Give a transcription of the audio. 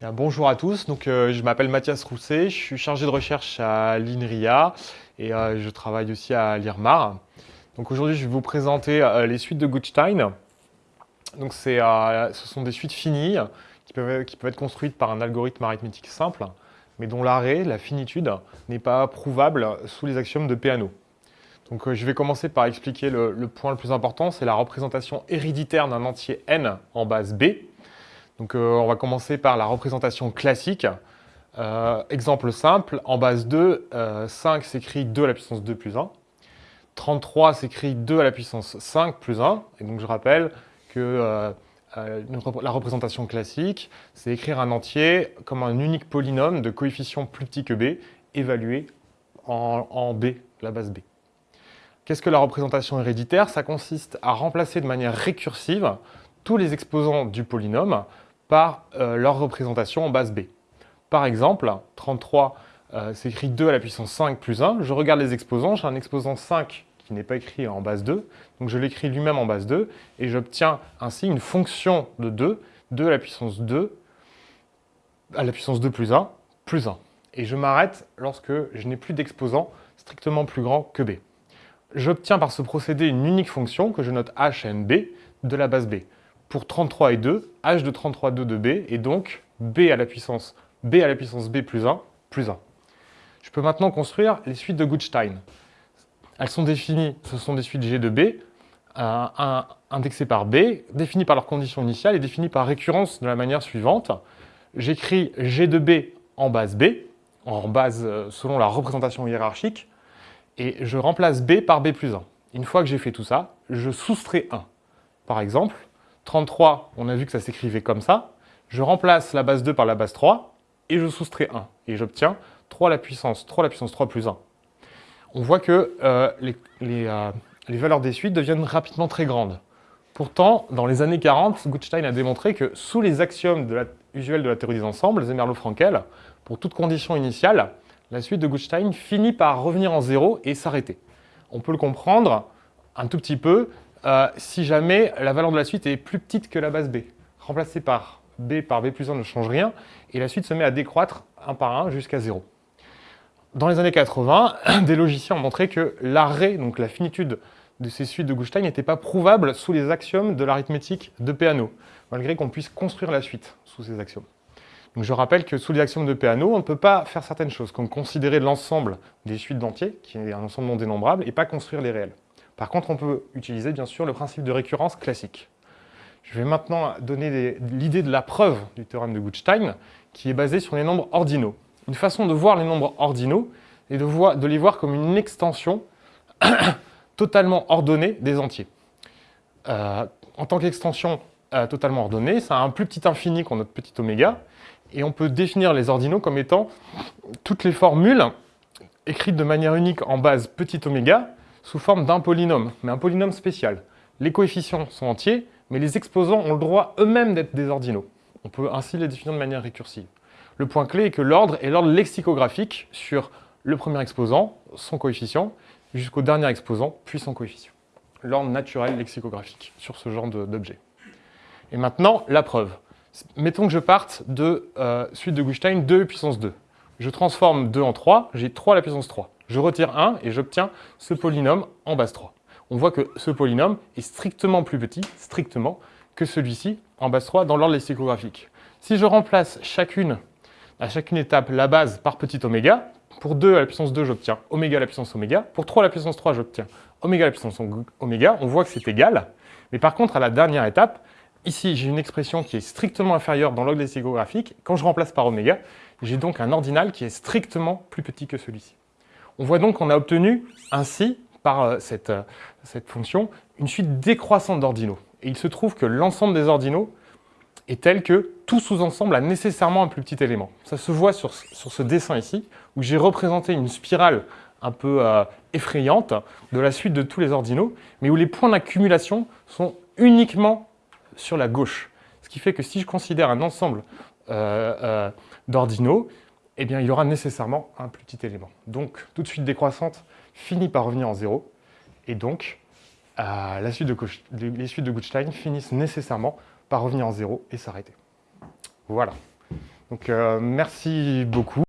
bonjour à tous, donc, euh, je m'appelle Mathias Rousset, je suis chargé de recherche à l'INRIA et euh, je travaille aussi à l'IRMAR. Donc aujourd'hui je vais vous présenter euh, les suites de Gutstein. Donc ce sont des suites finies qui peuvent, être construites par un algorithme arithmétique simple, mais dont l'arrêt, la finitude, n'est pas prouvable sous les axiomes de Peano. Donc je vais commencer par expliquer le, le point le plus important, c'est la représentation héréditaire d'un entier n en base B, donc euh, on va commencer par la représentation classique. Euh, exemple simple, en base 2, 5 s'écrit 2 à la puissance 2 plus 1. 33 s'écrit 2 à la puissance 5 plus 1. Et donc je rappelle que euh, la représentation classique, c'est écrire un entier comme un unique polynôme de coefficient plus petit que b, évalué en b, la base b. Qu'est-ce que la représentation héréditaire? Ça consiste à remplacer de manière récursive tous les exposants du polynôme par euh, leur représentation en base B. Par exemple, 33 euh, s'écrit 2 à la puissance 5 plus 1. Je regarde les exposants, j'ai un exposant 5 qui n'est pas écrit en base 2, donc je l'écris lui-même en base 2, et j'obtiens ainsi une fonction de 2, 2 à la puissance 2, à la puissance 2 plus 1, plus 1. Et je m'arrête lorsque je n'ai plus d'exposant strictement plus grand que b. J'obtiens par ce procédé une unique fonction que je note h n b de la base b pour 33 et 2, h de 33, 2 de b, et donc b à la puissance b à la puissance b plus 1, plus 1. Je peux maintenant construire les suites de Gutstein. Elles sont définies, ce sont des suites G de B, indexées par B, définies par leur condition initiale et définies par récurrence de la manière suivante. J'écris G de B en base B, en base euh, selon la représentation hiérarchique, et je remplace B par B plus 1. Une fois que j'ai fait tout ça, je soustrais 1. Par exemple, 33, on a vu que ça s'écrivait comme ça. Je remplace la base 2 par la base 3 et je soustrais 1. Et j'obtiens 3 à la puissance 3 à la puissance 3 plus 1. On voit que euh, euh, les, valeurs des suites deviennent rapidement très grandes. Pourtant, dans les années 40, Gutstein a démontré que sous les axiomes usuels de la théorie des ensembles, Zémerlo-Frankel, pour toute condition initiale, la suite de Gutstein finit par revenir en zéro et s'arrêter. On peut le comprendre un tout petit peu euh, si jamais la valeur de la suite est plus petite que la base b. Remplacée par b par b plus 1 ne change rien, et la suite se met à décroître un par un jusqu'à 0. Dans les années 80, des logiciens ont montré que l'arrêt, donc la finitude de ces suites de Gutstein, n'était pas prouvable sous les axiomes de l'arithmétique de Peano, malgré qu'on puisse construire la suite sous ces axiomes. Je rappelle que sous les axiomes de Peano, on ne peut pas faire certaines choses, comme considérer l'ensemble des suites d'entiers, qui est un ensemble non dénombrable, et pas construire les réels. Par contre, on peut utiliser bien sûr le principe de récurrence classique. Je vais maintenant donner l'idée de la preuve du théorème de Gutstein, qui est basée sur les nombres ordinaux. Une façon de voir les nombres ordinaux est de, les voir comme une extension totalement ordonnée des entiers. Euh, en tant qu'extension euh, totalement ordonnée, ça a un plus petit infini qu'on notre petit oméga, et on peut définir les ordinaux comme étant toutes les formules écrites de manière unique en base petit oméga, sous forme d'un polynôme, mais un polynôme spécial. Les coefficients sont entiers, mais les exposants ont le droit eux-mêmes d'être des ordinaux. On peut ainsi les définir de manière récursive. Le point clé est que l'ordre est l'ordre lexicographique sur le premier exposant, son coefficient, jusqu'au dernier exposant, puis son coefficient. L'ordre naturel lexicographique sur ce genre d'objet. Et maintenant, la preuve. Mettons que je parte de euh, suite de Gutstein 2 puissance 2. Je transforme 2 en 3, j'ai 3 à la puissance 3. Je retire 1 et j'obtiens ce polynôme en base 3. On voit que ce polynôme est strictement plus petit, strictement, que celui-ci en base 3 dans l'ordre lexicographique. Si je remplace chacune, à chacune étape la base par petit oméga, pour 2 à la puissance 2, j'obtiens oméga à la puissance oméga. Pour 3 à la puissance 3, j'obtiens oméga à la puissance oméga. On voit que c'est égal. Mais par contre, à la dernière étape, ici, j'ai une expression qui est strictement inférieure dans l'ordre lexicographique. Quand je remplace par oméga, j'ai donc un ordinal qui est strictement plus petit que celui-ci. On voit donc qu'on a obtenu ainsi, par euh, euh, cette, fonction, une suite décroissante d'ordinaux. Et il se trouve que l'ensemble des ordinaux est tel que tout sous-ensemble a nécessairement un plus petit élément. Ça se voit sur, ce dessin ici, où j'ai représenté une spirale un peu euh, effrayante de la suite de tous les ordinaux, mais où les points d'accumulation sont uniquement sur la gauche. Ce qui fait que si je considère un ensemble d'ordinaux, eh il y aura nécessairement un plus petit élément. Donc, toute suite décroissante finit par revenir en zéro, et donc, euh, les suites de Gutstein finissent nécessairement par revenir en zéro et s'arrêter. Voilà. Donc merci beaucoup.